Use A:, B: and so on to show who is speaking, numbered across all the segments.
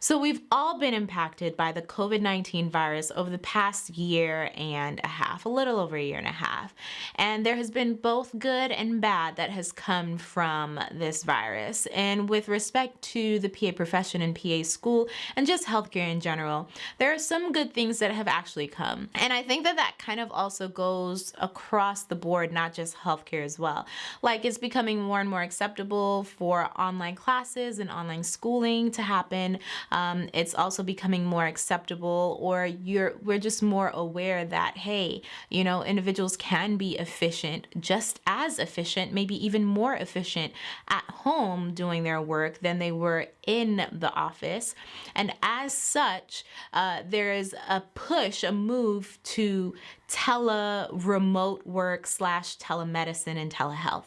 A: So, we've all been impacted by the COVID 19 virus over the past year and a half, a little over a year and a half. And there has been both good and bad that has come from this virus. And with respect to the PA profession and PA school and just healthcare in general, there are some good things that have actually come. And I think that that kind of also goes across the board, not just healthcare as well. Like it's becoming more and more acceptable for online classes and online schooling to happen. Um, it's also becoming more acceptable or you're we're just more aware that hey you know individuals can be efficient just as efficient maybe even more efficient at home doing their work than they were in the office. And as such uh, there is a push a move to tele remote work slash telemedicine and telehealth.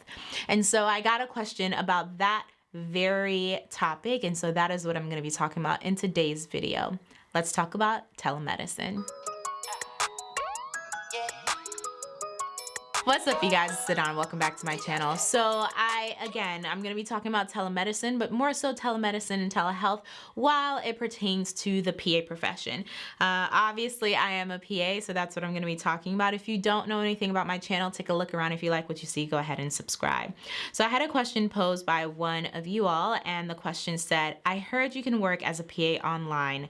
A: And so i got a question about that very topic. And so that is what I'm going to be talking about in today's video. Let's talk about telemedicine. What's up you guys, it's Sadon. Welcome back to my channel. So I, again, I'm going to be talking about telemedicine, but more so telemedicine and telehealth while it pertains to the PA profession. Uh, obviously, I am a PA, so that's what I'm going to be talking about. If you don't know anything about my channel, take a look around. If you like what you see, go ahead and subscribe. So I had a question posed by one of you all, and the question said, I heard you can work as a PA online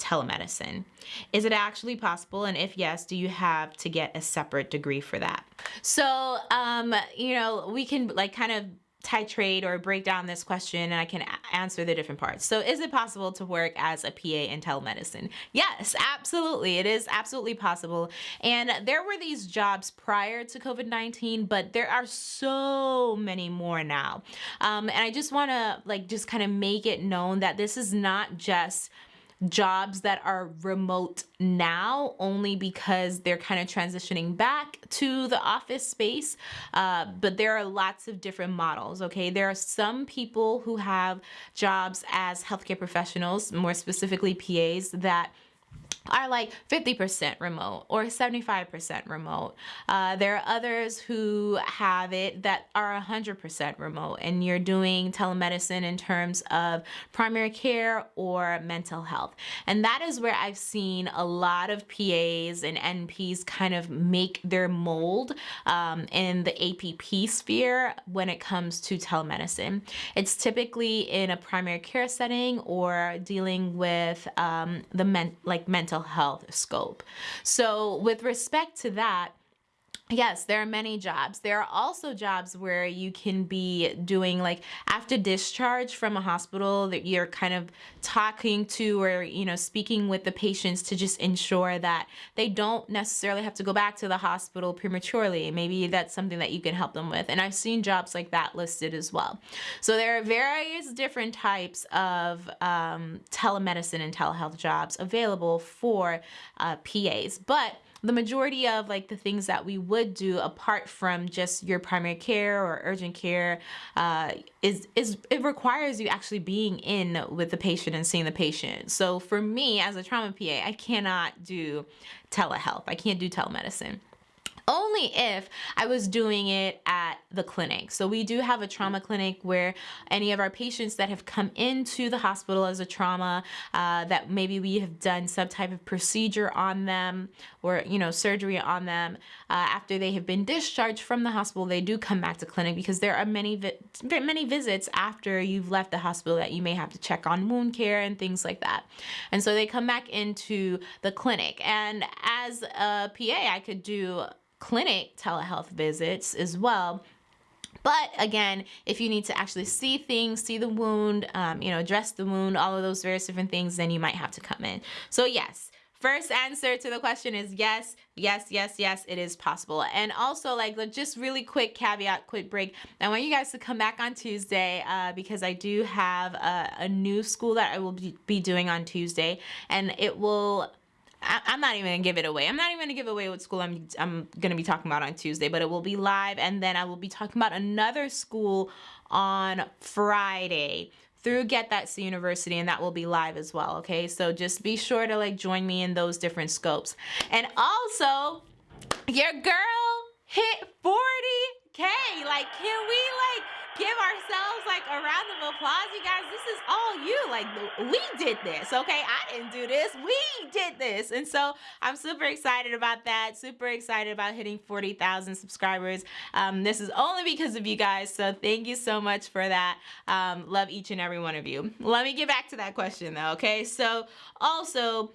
A: telemedicine. Is it actually possible? And if yes, do you have to get a separate degree for that? So, um, you know, we can like kind of titrate or break down this question and I can answer the different parts. So is it possible to work as a PA in telemedicine? Yes, absolutely. It is absolutely possible. And there were these jobs prior to COVID-19, but there are so many more now. Um, and I just want to like just kind of make it known that this is not just jobs that are remote now only because they're kind of transitioning back to the office space. Uh, but there are lots of different models, okay? There are some people who have jobs as healthcare professionals, more specifically PAs, that are like 50% remote or 75% remote. Uh, there are others who have it that are 100% remote and you're doing telemedicine in terms of primary care or mental health. And that is where I've seen a lot of PAs and NPs kind of make their mold um, in the APP sphere when it comes to telemedicine. It's typically in a primary care setting or dealing with um, the men like mental mental health scope. So with respect to that, Yes, there are many jobs. There are also jobs where you can be doing like after discharge from a hospital that you're kind of talking to or, you know, speaking with the patients to just ensure that they don't necessarily have to go back to the hospital prematurely. Maybe that's something that you can help them with. And I've seen jobs like that listed as well. So there are various different types of um, telemedicine and telehealth jobs available for uh, PAs. But the majority of like the things that we would do apart from just your primary care or urgent care uh, is is it requires you actually being in with the patient and seeing the patient. So for me as a trauma PA, I cannot do telehealth. I can't do telemedicine only if I was doing it at the clinic. So we do have a trauma clinic where any of our patients that have come into the hospital as a trauma, uh, that maybe we have done some type of procedure on them or, you know, surgery on them, uh, after they have been discharged from the hospital, they do come back to clinic because there are many, vi many visits after you've left the hospital that you may have to check on wound care and things like that. And so they come back into the clinic. And as a PA, I could do clinic telehealth visits as well. But again, if you need to actually see things, see the wound, um, you know, dress the wound, all of those various different things, then you might have to come in. So yes, first answer to the question is yes, yes, yes, yes, it is possible. And also like just really quick caveat, quick break. I want you guys to come back on Tuesday uh, because I do have a, a new school that I will be doing on Tuesday and it will I, am not even gonna give it away. I'm not even gonna give away what school I'm I'm gonna be talking about on Tuesday, but it will be live, and then I will be talking about another school on Friday through Get That University, and that will be live as well. Okay, so just be sure to like join me in those different scopes, and also your girl hit 40k. Like, can we like give ourselves like a round of applause, you guys. This is all you. Like we did this, okay? I didn't do this. We did this, and so I'm super excited about that. Super excited about hitting 40,000 subscribers. Um, this is only because of you guys. So thank you so much for that. Um, love each and every one of you. Let me get back to that question though. Okay, so also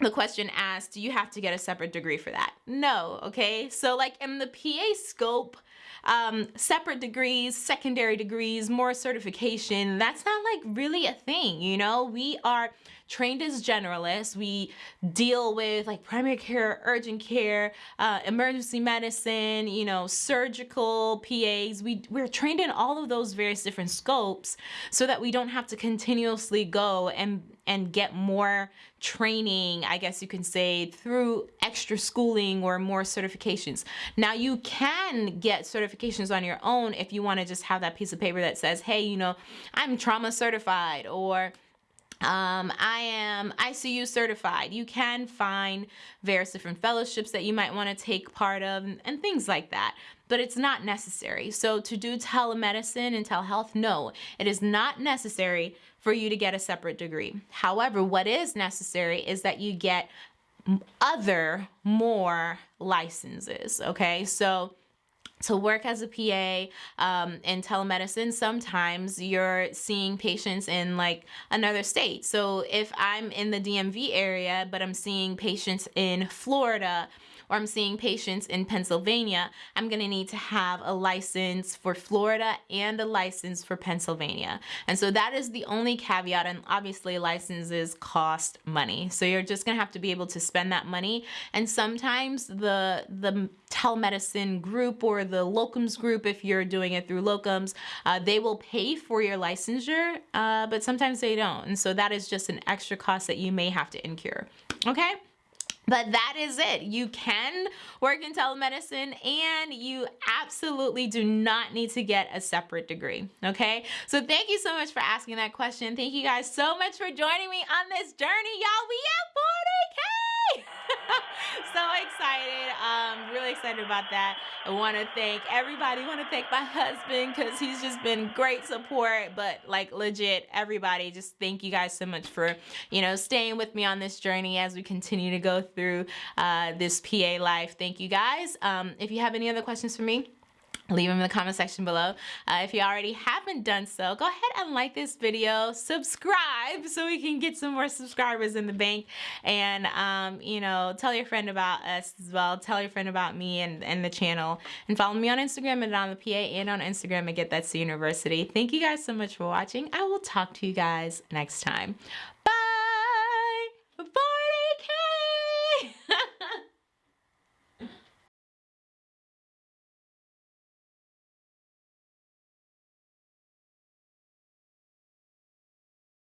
A: the question asked, do you have to get a separate degree for that? No, okay? So like in the PA scope, um, separate degrees, secondary degrees, more certification, that's not like really a thing, you know? We are trained as generalists. We deal with like primary care, urgent care, uh, emergency medicine, you know, surgical PAs. We, we're trained in all of those various different scopes so that we don't have to continuously go and and get more training, I guess you can say, through extra schooling or more certifications. Now you can get certifications on your own if you want to just have that piece of paper that says, hey, you know, I'm trauma certified or um, I am ICU certified. You can find various different fellowships that you might want to take part of and, and, things like that, but it's not necessary. So to do telemedicine and telehealth, no, it is not necessary for you to get a separate degree. However, what is necessary is that you get other more licenses, okay? So to work as a PA um, in telemedicine, sometimes you're seeing patients in like another state. So if I'm in the DMV area, but I'm seeing patients in Florida, or I'm seeing patients in Pennsylvania, I'm gonna need to have a license for Florida and a license for Pennsylvania. And so that is the only caveat and obviously licenses cost money. So you're just gonna have to be able to spend that money. And sometimes the, the telemedicine group or the locums group, if you're doing it through locums, uh, they will pay for your licensure, uh, but sometimes they don't. And so that is just an extra cost that you may have to incur. Okay? But that is it. You can work in telemedicine and you absolutely do not need to get a separate degree. Okay. So thank you so much for asking that question. Thank you guys so much for joining me on this journey. Y'all, we at 40K. So excited. Um, really excited about that. I want to thank everybody. I want to thank my husband because he's just been great support. But like legit, everybody, just thank you guys so much for you know staying with me on this journey as we continue to go through uh, this PA life. Thank you guys. Um, if you have any other questions for me leave them in the comment section below. Uh, if you already haven't done so, go ahead and like this video, subscribe so we can get some more subscribers in the bank, and um, you know, tell your friend about us as well. Tell your friend about me and, and the channel, and follow me on Instagram and on the PA and on Instagram at Get That C University. Thank you guys so much for watching. I will talk to you guys next time.